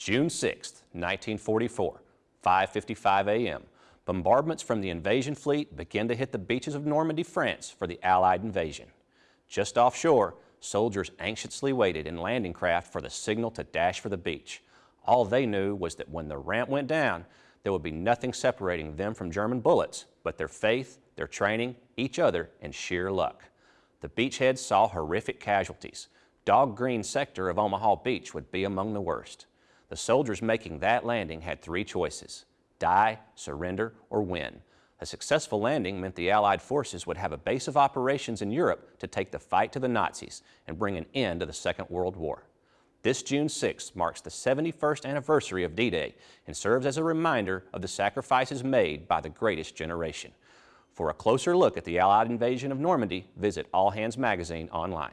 June 6, 1944, 5.55 a.m., bombardments from the invasion fleet began to hit the beaches of Normandy, France for the Allied invasion. Just offshore, soldiers anxiously waited in landing craft for the signal to dash for the beach. All they knew was that when the ramp went down, there would be nothing separating them from German bullets but their faith, their training, each other, and sheer luck. The beachheads saw horrific casualties. Dog Green sector of Omaha Beach would be among the worst. The soldiers making that landing had three choices, die, surrender, or win. A successful landing meant the Allied forces would have a base of operations in Europe to take the fight to the Nazis and bring an end to the Second World War. This June 6th marks the 71st anniversary of D-Day and serves as a reminder of the sacrifices made by the greatest generation. For a closer look at the Allied invasion of Normandy, visit All Hands Magazine online.